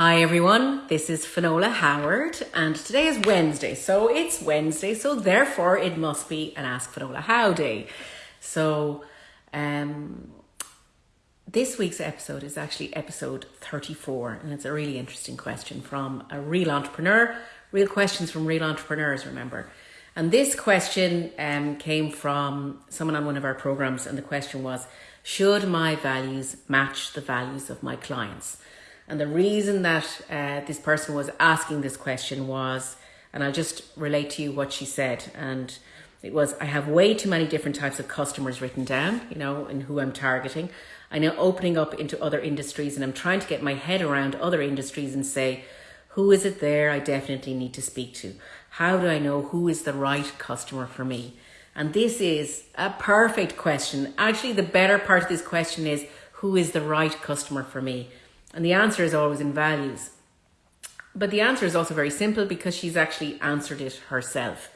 Hi everyone, this is Finola Howard and today is Wednesday. So it's Wednesday, so therefore it must be an Ask Finola How day. So um, this week's episode is actually episode 34 and it's a really interesting question from a real entrepreneur. Real questions from real entrepreneurs, remember. And this question um, came from someone on one of our programs and the question was, should my values match the values of my clients? And the reason that uh, this person was asking this question was, and I'll just relate to you what she said. And it was, I have way too many different types of customers written down, you know, and who I'm targeting. I know opening up into other industries and I'm trying to get my head around other industries and say, who is it there I definitely need to speak to? How do I know who is the right customer for me? And this is a perfect question. Actually, the better part of this question is, who is the right customer for me? And the answer is always in values. But the answer is also very simple because she's actually answered it herself.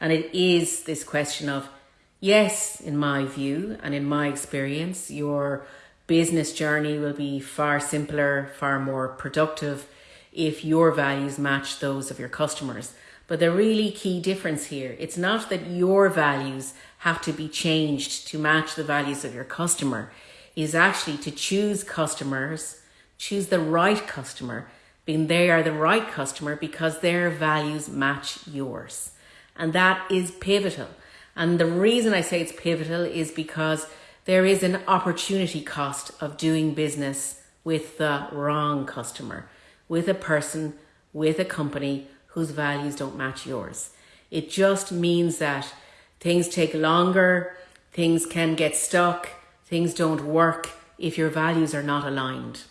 And it is this question of, yes, in my view and in my experience, your business journey will be far simpler, far more productive if your values match those of your customers. But the really key difference here, it's not that your values have to be changed to match the values of your customer, is actually to choose customers choose the right customer, being they are the right customer because their values match yours. And that is pivotal. And the reason I say it's pivotal is because there is an opportunity cost of doing business with the wrong customer, with a person, with a company whose values don't match yours. It just means that things take longer, things can get stuck, things don't work if your values are not aligned.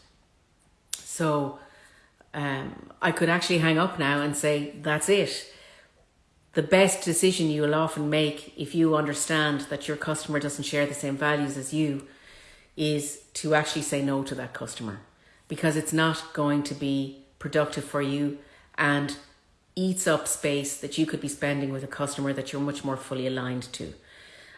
So um, I could actually hang up now and say, that's it. The best decision you will often make if you understand that your customer doesn't share the same values as you is to actually say no to that customer because it's not going to be productive for you and eats up space that you could be spending with a customer that you're much more fully aligned to.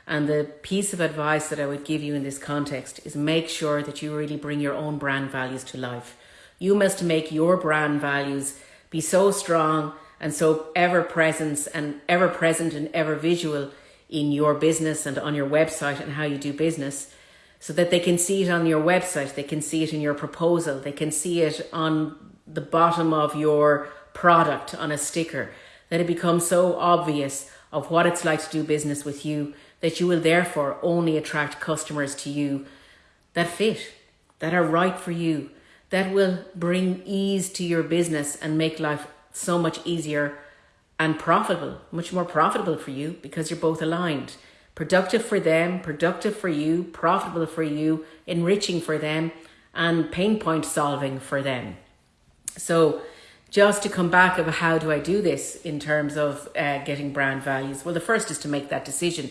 And the piece of advice that I would give you in this context is make sure that you really bring your own brand values to life. You must make your brand values be so strong and so ever present and ever present and ever visual in your business and on your website and how you do business so that they can see it on your website, they can see it in your proposal, they can see it on the bottom of your product on a sticker, that it becomes so obvious of what it's like to do business with you that you will therefore only attract customers to you that fit, that are right for you, that will bring ease to your business and make life so much easier and profitable, much more profitable for you because you're both aligned. Productive for them, productive for you, profitable for you, enriching for them, and pain point solving for them. So, just to come back of how do I do this in terms of uh, getting brand values? Well, the first is to make that decision.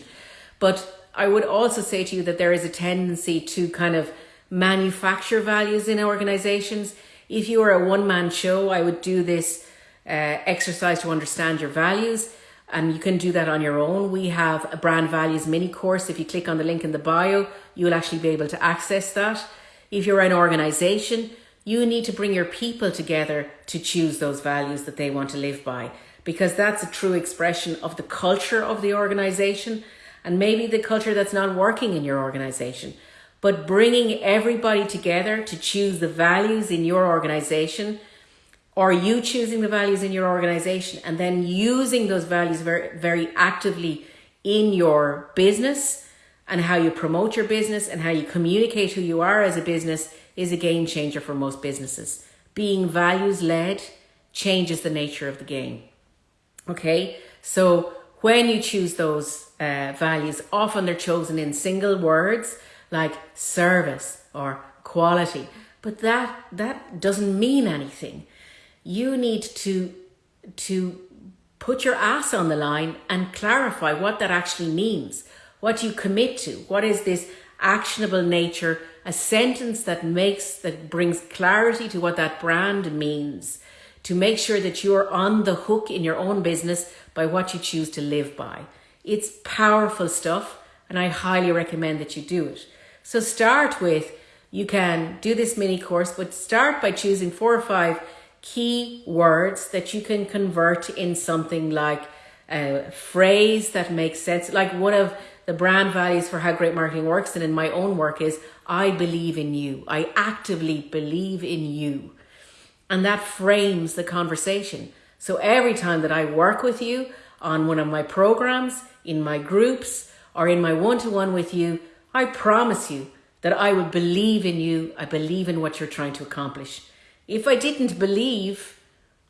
But I would also say to you that there is a tendency to kind of manufacture values in organizations. If you are a one man show, I would do this uh, exercise to understand your values. And you can do that on your own. We have a brand values mini course. If you click on the link in the bio, you'll actually be able to access that. If you're an organization, you need to bring your people together to choose those values that they want to live by because that's a true expression of the culture of the organization and maybe the culture that's not working in your organization but bringing everybody together to choose the values in your organization or you choosing the values in your organization and then using those values very, very actively in your business and how you promote your business and how you communicate who you are as a business is a game changer for most businesses. Being values led changes the nature of the game. Okay, so when you choose those uh, values, often they're chosen in single words like service or quality. But that that doesn't mean anything. You need to to put your ass on the line and clarify what that actually means. What you commit to. What is this actionable nature? A sentence that makes that brings clarity to what that brand means to make sure that you're on the hook in your own business by what you choose to live by. It's powerful stuff and I highly recommend that you do it. So start with you can do this mini course, but start by choosing four or five key words that you can convert in something like a phrase that makes sense. Like one of the brand values for how great marketing works and in my own work is I believe in you. I actively believe in you. And that frames the conversation. So every time that I work with you on one of my programs, in my groups, or in my one to one with you, I promise you that I will believe in you. I believe in what you're trying to accomplish. If I didn't believe,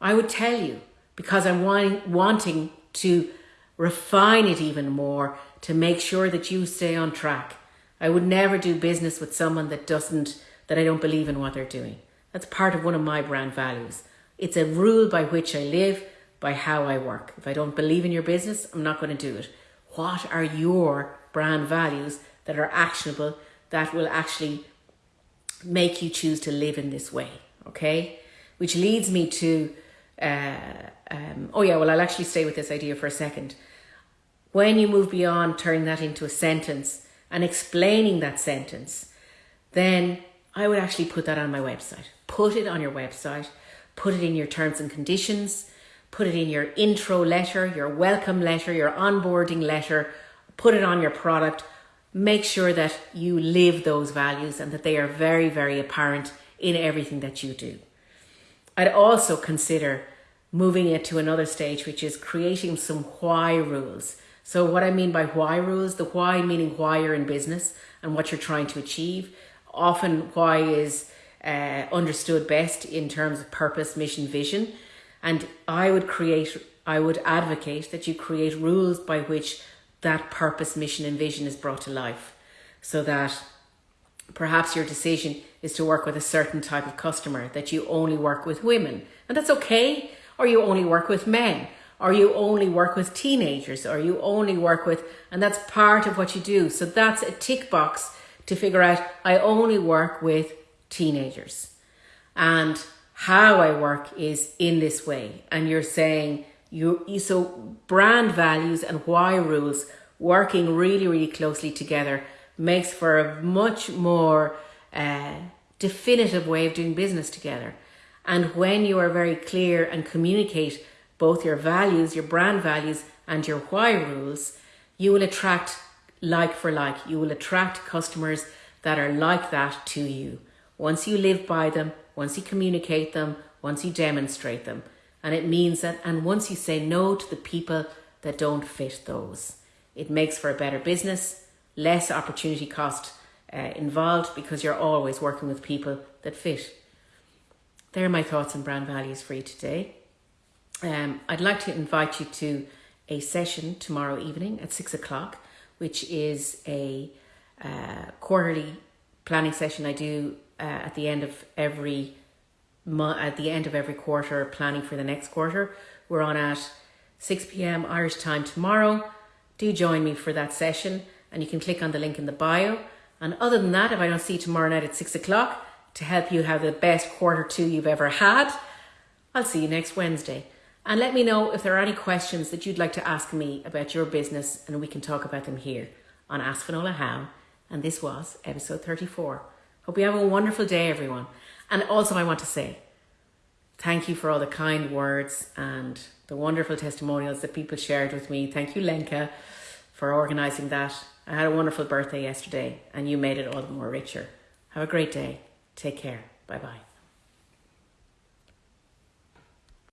I would tell you because I'm wanting, wanting to refine it even more to make sure that you stay on track. I would never do business with someone that doesn't, that I don't believe in what they're doing. That's part of one of my brand values. It's a rule by which I live, by how I work. If I don't believe in your business, I'm not going to do it. What are your brand values that are actionable that will actually make you choose to live in this way? Okay, which leads me to, uh, um, oh yeah, well, I'll actually stay with this idea for a second. When you move beyond turning that into a sentence and explaining that sentence, then I would actually put that on my website. Put it on your website, put it in your terms and conditions, put it in your intro letter, your welcome letter, your onboarding letter, put it on your product. Make sure that you live those values and that they are very, very apparent in everything that you do. I'd also consider moving it to another stage, which is creating some why rules. So, what I mean by why rules, the why meaning why you're in business and what you're trying to achieve. Often, why is uh, understood best in terms of purpose, mission, vision. And I would create, I would advocate that you create rules by which that purpose, mission, and vision is brought to life so that perhaps your decision is to work with a certain type of customer, that you only work with women, and that's okay, or you only work with men, or you only work with teenagers, or you only work with, and that's part of what you do. So that's a tick box to figure out I only work with teenagers. And how I work is in this way. And you're saying you so brand values and why rules working really, really closely together makes for a much more uh, definitive way of doing business together. And when you are very clear and communicate both your values, your brand values, and your why rules, you will attract like for like. You will attract customers that are like that to you. Once you live by them, once you communicate them, once you demonstrate them. And it means that, and once you say no to the people that don't fit those, it makes for a better business, less opportunity cost uh, involved because you're always working with people that fit. There are my thoughts and brand values for you today. Um, I'd like to invite you to a session tomorrow evening at six o'clock, which is a uh, quarterly planning session I do uh, at the end of every at the end of every quarter, planning for the next quarter. We're on at 6 p.m. Irish time tomorrow. Do join me for that session, and you can click on the link in the bio. And other than that, if I don't see you tomorrow night at six o'clock to help you have the best quarter two you've ever had, I'll see you next Wednesday. And let me know if there are any questions that you'd like to ask me about your business, and we can talk about them here on Ask Finola How. And this was episode 34. Hope you have a wonderful day, everyone. And also, I want to say thank you for all the kind words and the wonderful testimonials that people shared with me. Thank you, Lenka, for organising that. I had a wonderful birthday yesterday, and you made it all the more richer. Have a great day. Take care. Bye bye.